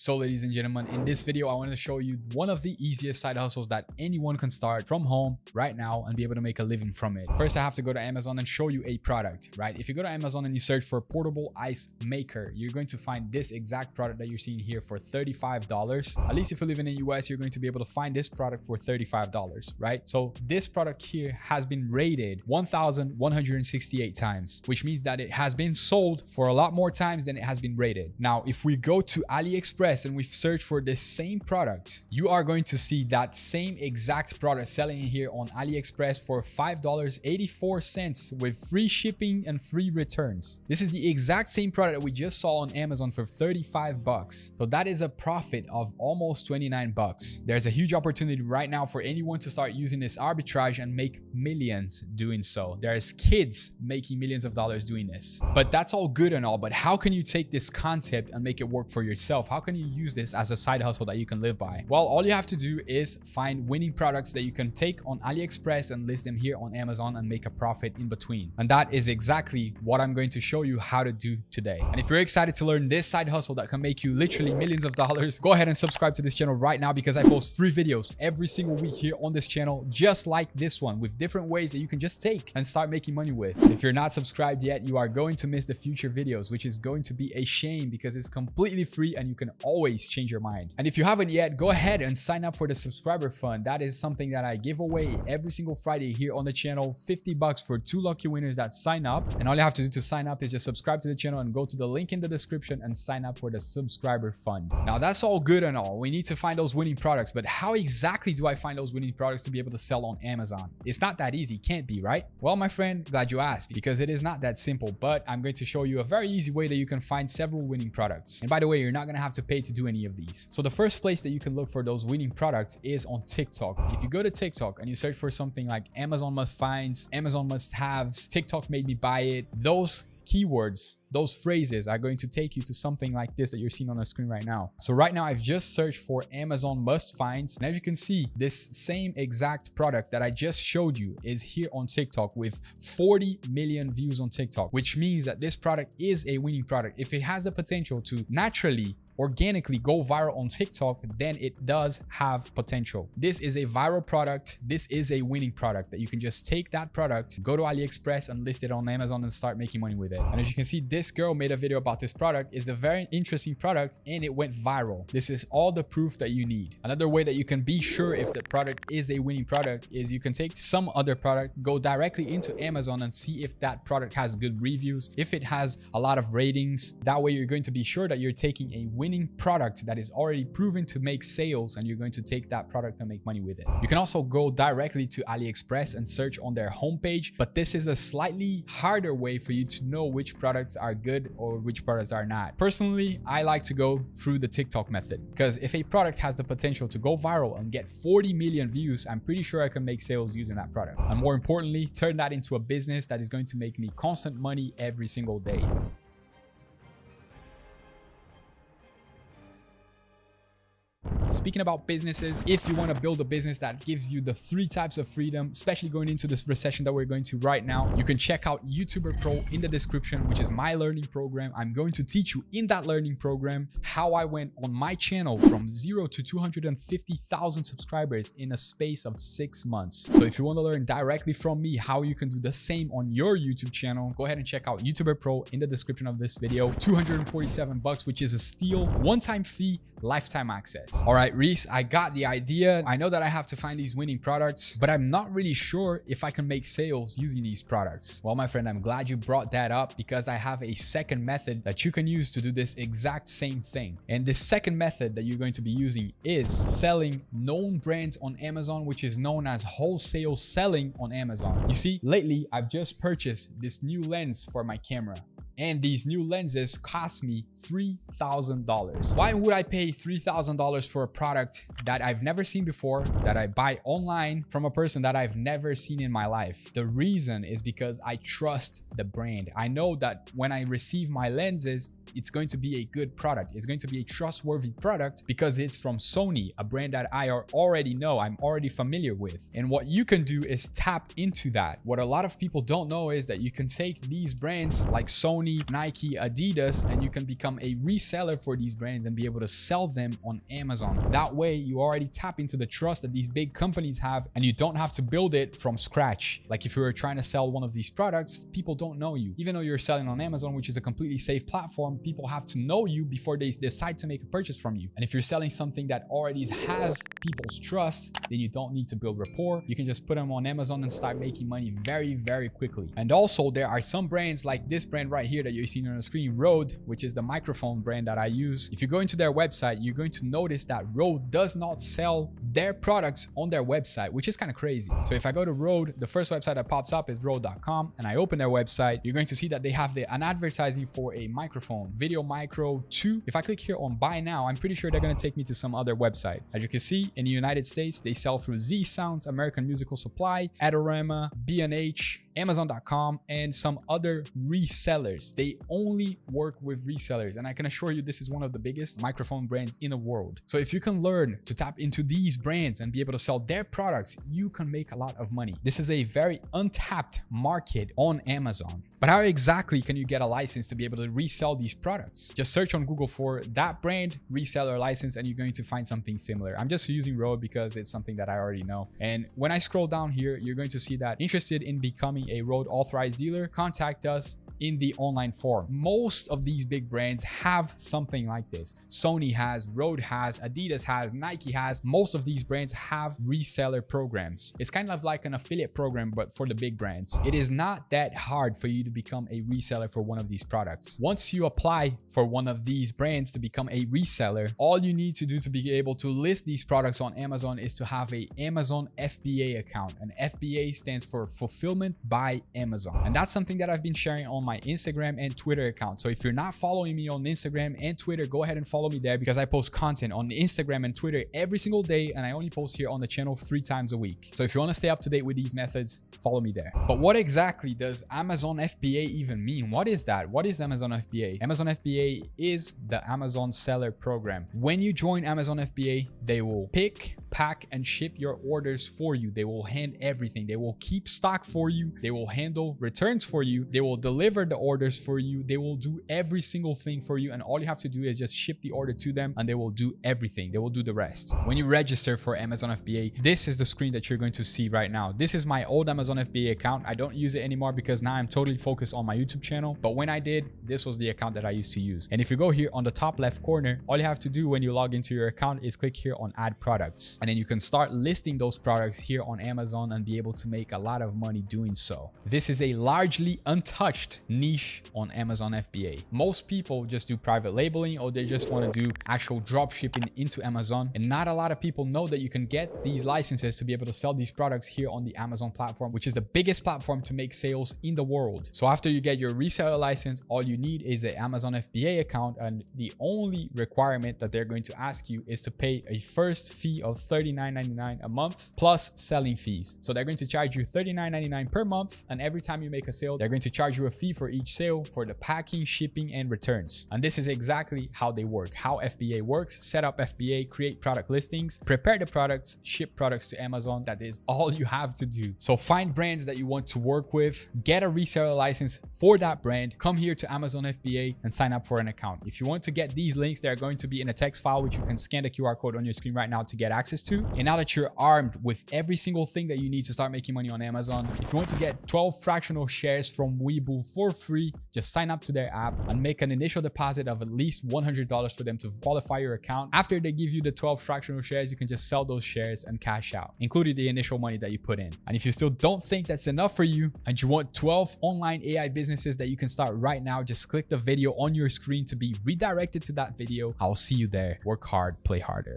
So ladies and gentlemen, in this video, I want to show you one of the easiest side hustles that anyone can start from home right now and be able to make a living from it. First, I have to go to Amazon and show you a product, right? If you go to Amazon and you search for portable ice maker, you're going to find this exact product that you're seeing here for $35. At least if you live in the US, you're going to be able to find this product for $35, right? So this product here has been rated 1,168 times, which means that it has been sold for a lot more times than it has been rated. Now, if we go to AliExpress and we search for the same product, you are going to see that same exact product selling here on AliExpress for $5.84 with free shipping and free returns. This is the exact same product that we just saw on Amazon for 35 bucks. So that is a profit of almost 29 bucks. There's a huge opportunity right now for anyone to start using this arbitrage and make millions doing so. There's kids making millions of dollars doing this. But that's all good and all, but how can you take this concept and make it work for yourself? How can you use this as a side hustle that you can live by? Well, all you have to do is find winning products that you can take on AliExpress and list them here on Amazon and make a profit in between. And that is exactly what I'm going to show you how to do today. And if you're excited to learn this side hustle that can make you literally millions of dollars, go ahead and subscribe to this channel right now because I post free videos every single week here on this channel, just like this one with different ways that you can just take and start making money with. If you're not subscribed yet, you are going to miss the future videos, which is going to be a shame because it's completely free and you can always change your mind. And if you haven't yet, go ahead and sign up for the subscriber fund. That is something that I give away every single Friday here on the channel. 50 bucks for two lucky winners that sign up. And all you have to do to sign up is just subscribe to the channel and go to the link in the description and sign up for the subscriber fund. Now that's all good and all. We need to find those winning products, but how exactly do I find those winning products to be able to sell on Amazon? It's not that easy. Can't be, right? Well, my friend, glad you asked because it is not that simple, but I'm going to show you a very easy way that you can find several winning products. And by the way, you're not going to have to pay to do any of these. So the first place that you can look for those winning products is on TikTok. If you go to TikTok and you search for something like Amazon must finds, Amazon must haves, TikTok made me buy it, those keywords, those phrases are going to take you to something like this that you're seeing on the screen right now. So right now I've just searched for Amazon must finds. And as you can see, this same exact product that I just showed you is here on TikTok with 40 million views on TikTok, which means that this product is a winning product. If it has the potential to naturally organically go viral on TikTok, then it does have potential. This is a viral product. This is a winning product that you can just take that product, go to AliExpress and list it on Amazon and start making money with it. And as you can see, this girl made a video about this product. It's a very interesting product and it went viral. This is all the proof that you need. Another way that you can be sure if the product is a winning product is you can take some other product, go directly into Amazon and see if that product has good reviews, if it has a lot of ratings. That way you're going to be sure that you're taking a winning winning product that is already proven to make sales and you're going to take that product and make money with it. You can also go directly to AliExpress and search on their homepage, but this is a slightly harder way for you to know which products are good or which products are not. Personally, I like to go through the TikTok method because if a product has the potential to go viral and get 40 million views, I'm pretty sure I can make sales using that product. And more importantly, turn that into a business that is going to make me constant money every single day. Speaking about businesses, if you want to build a business that gives you the three types of freedom, especially going into this recession that we're going to right now, you can check out YouTuber Pro in the description, which is my learning program. I'm going to teach you in that learning program how I went on my channel from zero to 250,000 subscribers in a space of six months. So if you want to learn directly from me how you can do the same on your YouTube channel, go ahead and check out YouTuber Pro in the description of this video. 247 bucks, which is a steal, one-time fee, lifetime access. All right, Reese, I got the idea. I know that I have to find these winning products, but I'm not really sure if I can make sales using these products. Well, my friend, I'm glad you brought that up because I have a second method that you can use to do this exact same thing. And the second method that you're going to be using is selling known brands on Amazon, which is known as wholesale selling on Amazon. You see, lately, I've just purchased this new lens for my camera and these new lenses cost me $3,000. Why would I pay $3,000 for a product that I've never seen before, that I buy online from a person that I've never seen in my life? The reason is because I trust the brand. I know that when I receive my lenses, it's going to be a good product. It's going to be a trustworthy product because it's from Sony, a brand that I already know, I'm already familiar with. And what you can do is tap into that. What a lot of people don't know is that you can take these brands like Sony, Sony, Nike, Adidas, and you can become a reseller for these brands and be able to sell them on Amazon. That way, you already tap into the trust that these big companies have and you don't have to build it from scratch. Like if you were trying to sell one of these products, people don't know you. Even though you're selling on Amazon, which is a completely safe platform, people have to know you before they decide to make a purchase from you. And if you're selling something that already has people's trust, then you don't need to build rapport. You can just put them on Amazon and start making money very, very quickly. And also there are some brands like this brand right here that you're seeing on the screen, Rode, which is the microphone brand that I use. If you go into their website, you're going to notice that Rode does not sell their products on their website, which is kind of crazy. So if I go to Rode, the first website that pops up is Rode.com and I open their website, you're going to see that they have the, an advertising for a microphone, Video Micro 2. If I click here on buy now, I'm pretty sure they're going to take me to some other website. As you can see, in the United States, they sell through Z Sounds, American Musical Supply, Adorama, B&H, Amazon.com, and some other resellers. They only work with resellers. And I can assure you, this is one of the biggest microphone brands in the world. So if you can learn to tap into these brands and be able to sell their products, you can make a lot of money. This is a very untapped market on Amazon. But how exactly can you get a license to be able to resell these products? Just search on Google for that brand reseller license and you're going to find something similar. I'm just using Rode because it's something that I already know. And when I scroll down here, you're going to see that interested in becoming a Rode authorized dealer, contact us in the online form. Most of these big brands have something like this. Sony has, Rode has, Adidas has, Nike has. Most of these brands have reseller programs. It's kind of like an affiliate program, but for the big brands. It is not that hard for you to become a reseller for one of these products. Once you apply for one of these brands to become a reseller, all you need to do to be able to list these products on Amazon is to have a Amazon FBA account. And FBA stands for Fulfillment by Amazon. And that's something that I've been sharing on my Instagram and Twitter account. So if you're not following me on Instagram and Twitter, go ahead and follow me there because I post content on Instagram and Twitter every single day and I only post here on the channel three times a week. So if you want to stay up to date with these methods, follow me there. But what exactly does Amazon FBA even mean? What is that? What is Amazon FBA? Amazon FBA is the Amazon Seller Program. When you join Amazon FBA, they will pick, pack, and ship your orders for you. They will hand everything. They will keep stock for you. They will handle returns for you. They will deliver the orders for you. They will do every single thing for you. And all you have to do is just ship the order to them and they will do everything. They will do the rest. When you register for Amazon FBA, this is the screen that you're going to see right now. This is my old Amazon FBA account. I don't use it anymore because now I'm totally focused on my YouTube channel. But when I did, this was the account that I used to use. And if you go here on the top left corner, all you have to do when you log into your account is click here on add products. And then you can start listing those products here on Amazon and be able to make a lot of money doing so. This is a largely untouched niche on Amazon FBA. Most people just do private labeling or they just want to do actual drop shipping into Amazon. And not a lot of people know that you can get these licenses to be able to sell these products here on the Amazon platform, which is the biggest platform to make sales in the world. So after you get your reseller license, all you need is an Amazon FBA account. And the only requirement that they're going to ask you is to pay a first fee of $39.99 a month plus selling fees. So they're going to charge you $39.99 per month. And every time you make a sale, they're going to charge you a fee for each sale for the packing, shipping, and returns. And this is exactly how they work, how FBA works. Set up FBA, create product listings, prepare the products, ship products to Amazon. That is all you have to do. So find brands that you want to work with, get a reseller license for that brand, come here to Amazon FBA and sign up for an account. If you want to get these links, they're going to be in a text file, which you can scan the QR code on your screen right now to get access to. And now that you're armed with every single thing that you need to start making money on Amazon, if you want to get 12 fractional shares from Webull for free, just sign up to their app and make an initial deposit of at least $100 for them to qualify your account. After they give you the 12 fractional shares, you can just sell those shares and cash out, including the initial money that you put in. And if you still don't think that's enough for you and you want 12 online AI businesses that you can start right now, just click the video on your screen to be redirected to that video. I'll see you there. Work hard, play harder.